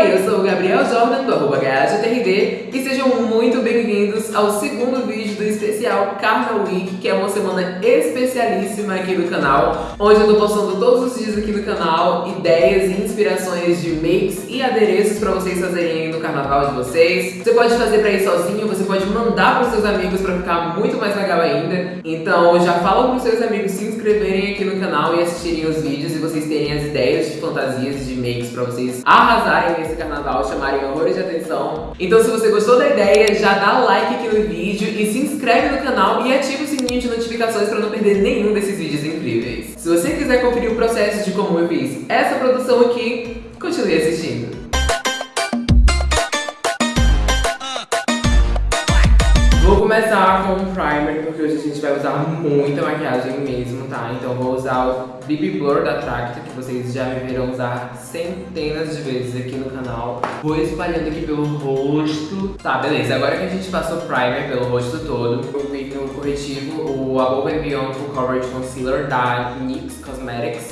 Oi, eu sou o Gabriel Jordan do arroba e sejam muito bem-vindos ao segundo vídeo do especial Carnaval Week, que é uma semana especialíssima aqui no canal, onde eu tô postando todos os dias aqui no canal ideias e inspirações de makes e adereços para vocês fazerem no carnaval de vocês. Você pode fazer para ir sozinho, você pode mandar para seus amigos para ficar muito mais legal ainda. Então já fala para seus amigos se inscreverem aqui no canal e assistirem os vídeos e vocês terem as ideias de fantasias de makes para vocês arrasarem nesse carnaval, chamarem horrores de atenção. Então se você gostou da ideia, já dá like aqui no vídeo e se inscreve no canal e ativa o sininho de notificações para não perder nenhum desses vídeos incríveis. Se você quiser conferir o processo de como eu fiz essa produção aqui, continue assistindo. Começar com um primer, porque hoje a gente vai usar muita maquiagem mesmo, tá? Então vou usar o BB Blur da Tracta, que vocês já me viram usar centenas de vezes aqui no canal. Vou espalhando aqui pelo rosto. Tá, beleza. Agora que a gente passou primer pelo rosto todo, vou vir no corretivo o Above Beyond Full Coverage Concealer da NYX Cosmetics.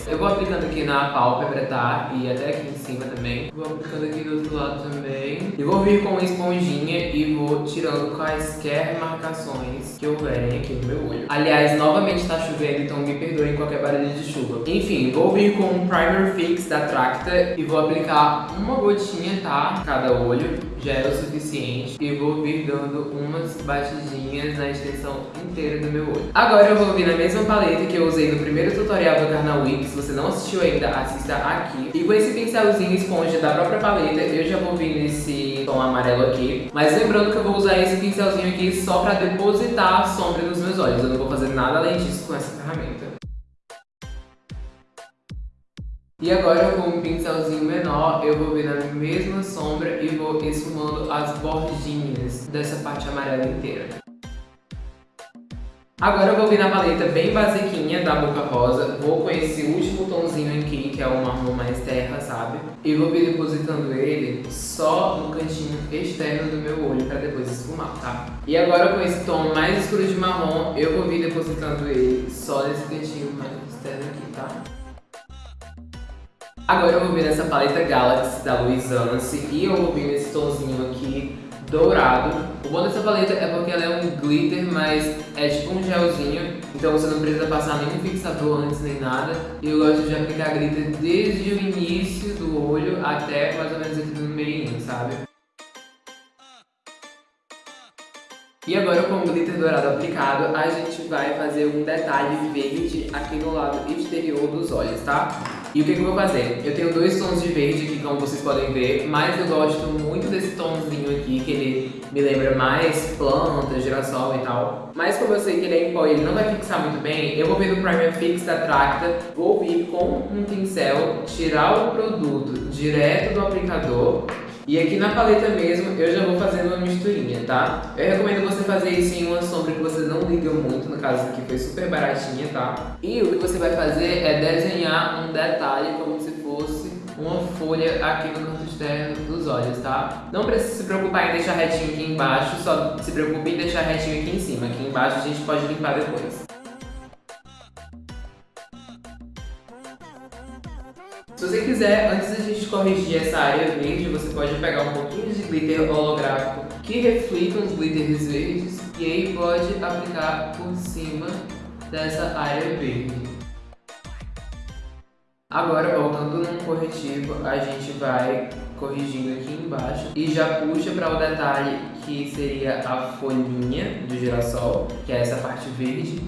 Eu vou aplicando aqui na pálpebra, tá? E até aqui em cima também. Vou aplicando aqui do outro lado também. E vou vir com uma esponjinha e vou tirando quaisquer marcações que houverem aqui no meu olho. Aliás, novamente tá chovendo, então me perdoem qualquer barulho de chuva. Enfim, vou vir com um Primer Fix da Tracta e vou aplicar uma gotinha, tá? Cada olho, já é o suficiente. E vou vir dando umas batidinhas na extensão inteira do meu olho. Agora eu vou vir na mesma paleta que eu usei no primeiro tutorial do Carnal Week. Se você não assistiu ainda, assista aqui. E com esse pincelzinho esponja da própria paleta, eu já vou vir nesse tom amarelo aqui. Mas lembrando que eu vou usar esse pincelzinho aqui só pra depositar a sombra nos meus olhos. Eu não vou fazer nada além disso com essa ferramenta. E agora com um pincelzinho menor, eu vou vir na mesma sombra e vou esfumando as bordinhas dessa parte amarela inteira. Agora eu vou vir na paleta bem basiquinha da Boca Rosa, vou com esse último tomzinho aqui, que é o marrom mais terra, sabe? E vou vir depositando ele só no cantinho externo do meu olho pra depois esfumar, tá? E agora com esse tom mais escuro de marrom, eu vou vir depositando ele só nesse cantinho mais externo aqui, tá? Agora eu vou vir nessa paleta Galaxy da Louis e eu vou vir nesse tomzinho aqui dourado. O bom dessa paleta é porque ela é um glitter, mas é tipo um gelzinho, então você não precisa passar nenhum fixador antes nem nada. E eu gosto de aplicar glitter desde o início do olho até mais ou menos aqui no meio, sabe? E agora com o glitter dourado aplicado, a gente vai fazer um detalhe verde aqui no lado exterior dos olhos, tá? E o que, que eu vou fazer? Eu tenho dois tons de verde aqui, como vocês podem ver, mas eu gosto muito desse tomzinho aqui, que ele me lembra mais planta, girassol e tal. Mas como eu sei que ele é em pó e ele não vai fixar muito bem, eu vou vir no Primer Fix da Tracta, vou vir com um pincel, tirar o produto direto do aplicador e aqui na paleta mesmo, eu já vou fazendo uma misturinha, tá? Eu recomendo você fazer isso em uma sombra que você não liga muito, no caso aqui foi super baratinha, tá? E o que você vai fazer é desenhar um detalhe como se fosse uma folha aqui no canto externo dos olhos, tá? Não precisa se preocupar em deixar retinho aqui embaixo, só se preocupe em deixar retinho aqui em cima. Aqui embaixo a gente pode limpar depois. Se você quiser, antes da gente corrigir essa área verde, você pode pegar um pouquinho de glitter holográfico que reflita os glitters verdes e aí pode aplicar por cima dessa área verde. Agora, voltando num corretivo, a gente vai corrigindo aqui embaixo e já puxa para o detalhe que seria a folhinha do girassol, que é essa parte verde.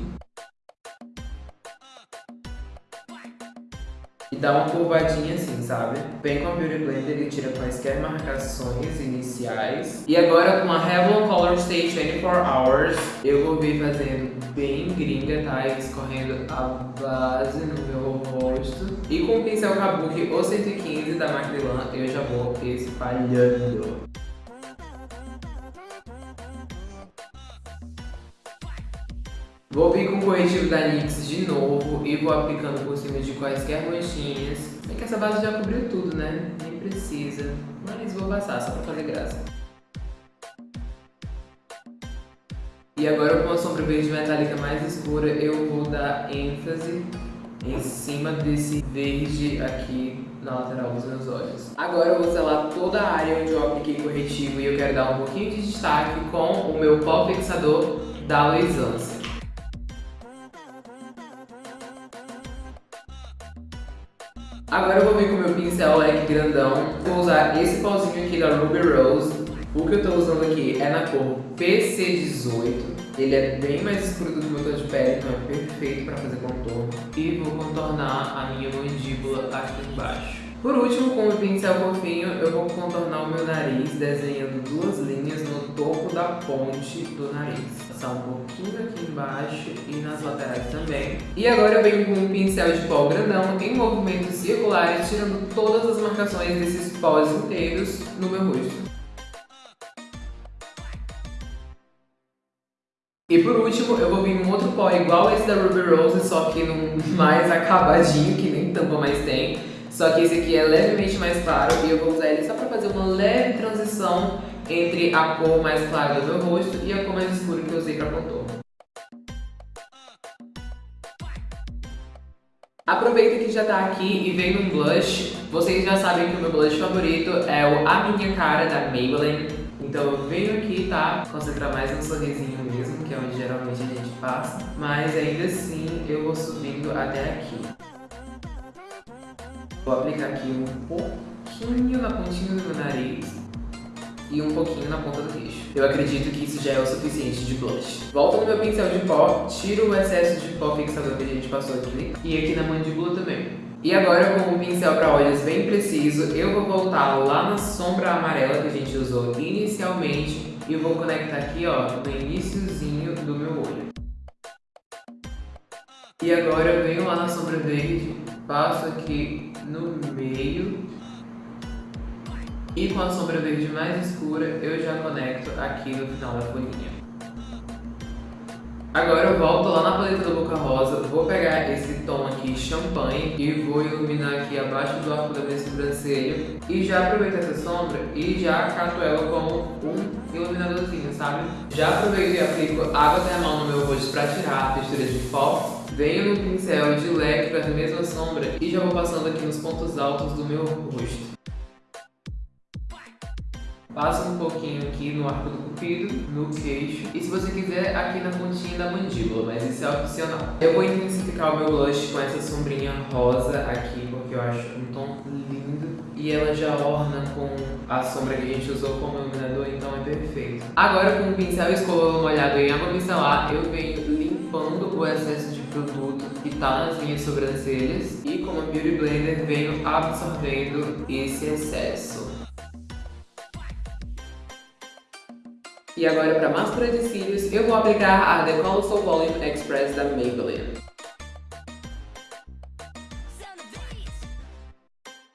Dá uma curvadinha assim, sabe? Vem com a Beauty Blender e tira quaisquer marcações iniciais. E agora com a Revlon Color Stay 24 Hours, eu vou vir fazendo bem gringa, tá? E escorrendo a base no meu rosto. E com o pincel Kabuki ou 115 da Macrylan, eu já vou espalhando. Vou vir com o corretivo da NYX de novo e vou aplicando por cima de quaisquer manchinhas. Bem que essa base já cobriu tudo, né? Nem precisa. Mas vou passar só pra fazer graça. E agora com a sombra verde metálica mais escura, eu vou dar ênfase em cima desse verde aqui na lateral dos meus olhos. Agora eu vou selar toda a área onde eu apliquei corretivo e eu quero dar um pouquinho de destaque com o meu pó fixador da Luisance. Agora eu vou vir com meu pincel leque grandão, vou usar esse pozinho aqui da Ruby Rose. O que eu estou usando aqui é na cor PC18. Ele é bem mais escuro do que o meu tom de pele, então é perfeito para fazer contorno. E vou contornar a minha mandíbula aqui embaixo. Por último, com o pincel fofinho, eu vou contornar o meu nariz, desenhando duas linhas no topo da ponte do nariz. Passar um pouquinho aqui embaixo e nas laterais também. E agora eu venho com um pincel de pó grandão em movimentos circulares, tirando todas as marcações desses pós inteiros no meu rosto. E por último, eu vou vir um outro pó igual esse da Ruby Rose, só que num mais acabadinho, que nem tampa mais tem. Só que esse aqui é levemente mais claro e eu vou usar ele só pra fazer uma leve transição entre a cor mais clara do meu rosto e a cor mais escura que eu usei pra contorno. Aproveita que já tá aqui e vem num blush. Vocês já sabem que o meu blush favorito é o A Minha Cara da Maybelline. Então eu venho aqui, tá? Concentrar mais no sorrisinho mesmo, que é onde geralmente a gente passa. Mas ainda assim eu vou subindo até aqui. Vou aplicar aqui um pouquinho na pontinha do meu nariz e um pouquinho na ponta do queixo. Eu acredito que isso já é o suficiente de blush. Volto no meu pincel de pó, tiro o excesso de pó fixador que a gente passou aqui e aqui na mandíbula também. E agora com o pincel para olhos bem preciso, eu vou voltar lá na sombra amarela que a gente usou inicialmente e vou conectar aqui ó, no iníciozinho do meu olho. E agora eu venho lá na sombra verde, passo aqui no meio e com a sombra verde mais escura eu já conecto aqui no final da folhinha. Agora eu volto lá na paleta da Boca Rosa, vou pegar esse tom aqui, champanhe, e vou iluminar aqui abaixo do arco da minha sobrancelha. E já aproveito essa sombra e já cato ela como um iluminadorzinho, sabe? Já aproveito e aplico água termal no meu rosto pra tirar a textura de pó. Venho no pincel de leque para a mesma sombra e já vou passando aqui nos pontos altos do meu rosto. Passa um pouquinho aqui no arco do cupido, no queixo. E se você quiser, aqui na pontinha da mandíbula, mas isso é opcional. Eu vou intensificar o meu blush com essa sombrinha rosa aqui, porque eu acho um tom lindo. E ela já orna com a sombra que a gente usou como iluminador, então é perfeito. Agora com o pincel escova molhado em água micelar, eu venho limpando o excesso de produto que tá nas minhas sobrancelhas. E com a Beauty Blender venho absorvendo esse excesso. E agora para máscara de cílios, eu vou aplicar a The Colossal Volume Express da Maybelline.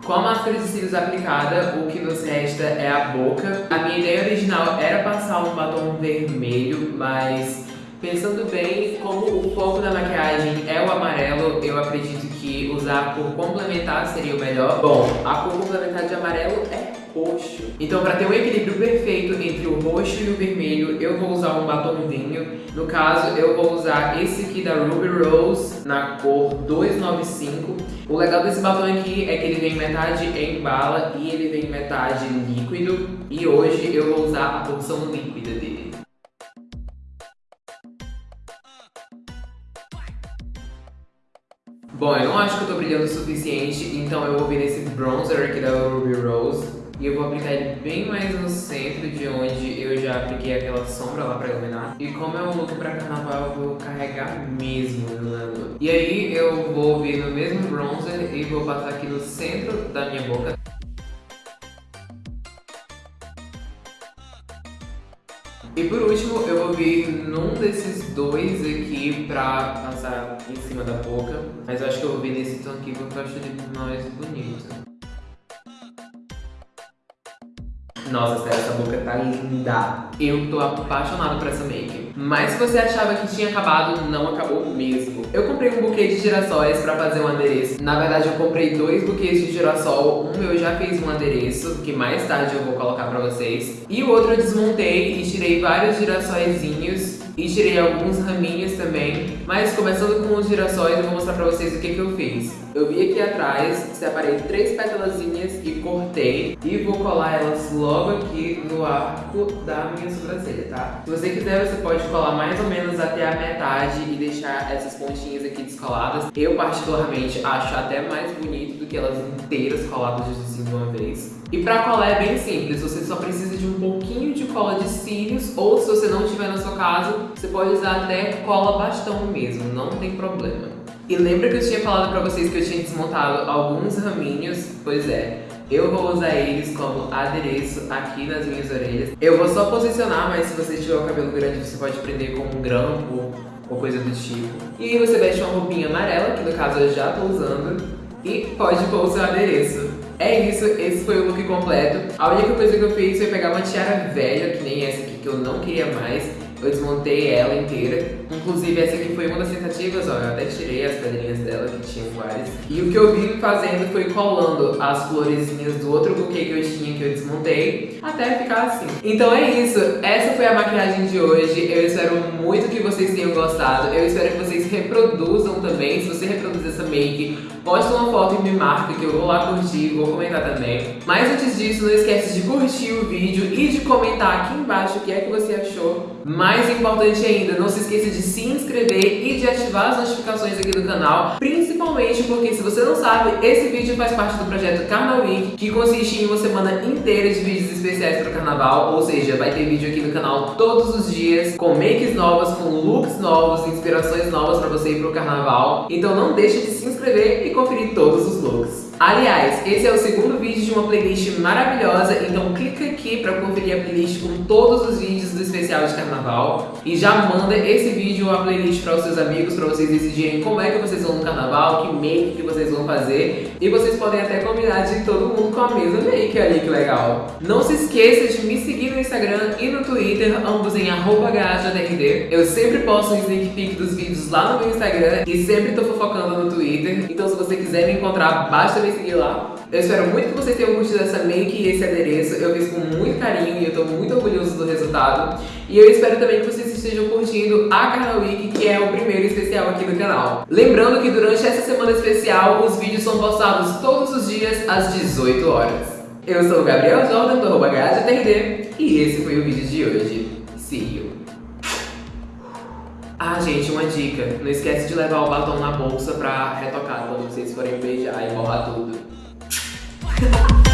Com a máscara de cílios aplicada, o que nos resta é a boca. A minha ideia original era passar um batom vermelho, mas pensando bem, como o foco da maquiagem é o amarelo, eu acredito que usar a cor complementar seria o melhor. Bom, a cor complementar de amarelo é roxo. Então para ter um equilíbrio perfeito entre o roxo e o vermelho, eu vou usar um batom vinho. No caso, eu vou usar esse aqui da Ruby Rose na cor 295. O legal desse batom aqui é que ele vem metade em bala e ele vem metade líquido. E hoje eu vou usar a porção líquida dele. Bom, eu não acho que eu tô brilhando o suficiente, então eu vou vir nesse bronzer aqui da Ruby Rose. E eu vou aplicar ele bem mais no centro de onde eu já apliquei aquela sombra lá pra iluminar. E como é um look pra carnaval, eu vou carregar mesmo o iluminador. E aí eu vou vir no mesmo bronzer e vou passar aqui no centro da minha boca. E por último, eu vou vir num desses dois aqui pra passar em cima da boca. Mas eu acho que eu vou vir nesse tom aqui porque eu acho ele mais bonito. Nossa, sério, essa boca tá linda. Eu tô apaixonado por essa make. Mas se você achava que tinha acabado, não acabou mesmo. Eu comprei um buquê de girassóis pra fazer um adereço. Na verdade, eu comprei dois buquês de girassol. Um eu já fiz um adereço, que mais tarde eu vou colocar pra vocês. E o outro eu desmontei e tirei vários girassóizinhos e tirei alguns raminhos também. Mas começando com os girassóis, eu vou mostrar pra vocês o que, que eu fiz. Eu vi aqui atrás, separei três pétalazinhas e cortei. E vou colar elas logo aqui no arco da minha sobrancelha, tá? Se você quiser, você pode colar mais ou menos até a metade e deixar essas pontinhas aqui descoladas. Eu particularmente acho até mais bonito do que elas inteiras coladas de uma vez. E pra colar é bem simples, você só precisa de um pouquinho de cola de cílios ou se você não tiver na sua casa, você pode usar até cola bastão mesmo, não tem problema. E lembra que eu tinha falado pra vocês que eu tinha desmontado alguns raminhos? Pois é, eu vou usar eles como adereço aqui nas minhas orelhas. Eu vou só posicionar, mas se você tiver o cabelo grande, você pode prender com um grampo ou coisa do tipo. E você veste uma roupinha amarela, que no caso eu já tô usando, e pode pôr o seu adereço. É isso, esse foi o look completo. A única coisa que eu fiz foi pegar uma tiara velha, que nem essa aqui, que eu não queria mais. Eu desmontei ela inteira. Inclusive, essa aqui foi uma das tentativas, ó. Eu até tirei as pedrinhas dela, que tinham várias. E o que eu vim fazendo foi colando as florezinhas do outro buquê que eu tinha, que eu desmontei, até ficar assim. Então é isso. Essa foi a maquiagem de hoje. Eu espero muito que vocês tenham gostado. Eu espero que vocês reproduzam também. Se você reproduzir essa make, posta uma foto e me marca que eu vou lá curtir, vou comentar também. Mas antes disso, não esquece de curtir o vídeo e de comentar aqui embaixo o que é que você achou. Mais importante ainda, não se esqueça de se inscrever e de ativar as notificações aqui do canal, principalmente porque se você não sabe, esse vídeo faz parte do projeto Carnaval Week, que consiste em uma semana inteira de vídeos especiais para o carnaval, ou seja, vai ter vídeo aqui no canal todos os dias, com makes novas, com looks novos, inspirações novas para você ir pro carnaval. Então não deixe de se inscrever e conferir todos os looks. Aliás, esse é o segundo vídeo de uma playlist maravilhosa, então clica aqui para conferir a playlist com todos os vídeos do especial de carnaval e já manda esse vídeo ou a playlist para os seus amigos para vocês decidirem como é que vocês vão no carnaval, que make que vocês vão fazer e vocês podem até combinar de todo mundo com a mesma make ali, que legal. Não se esqueça de me seguir no Instagram e no Twitter, ambos em @gajadrd. Eu sempre posto um sneak peek dos vídeos lá no meu Instagram e sempre tô fofocando no Twitter, então se você quiser me encontrar, basta me seguir lá. Eu espero muito que vocês tenham curtido essa make e esse adereço. Eu fiz com muito carinho e eu tô muito orgulhoso do resultado. E eu espero também que vocês estejam curtindo a Carna Week, que é o primeiro especial aqui do canal. Lembrando que durante essa semana especial, os vídeos são postados todos os dias às 18 horas. Eu sou o Gabriel Jordan, do arroba e esse foi o vídeo de hoje. See you! Ah, gente, uma dica. Não esquece de levar o batom na bolsa pra retocar quando vocês forem beijar e borrar tudo.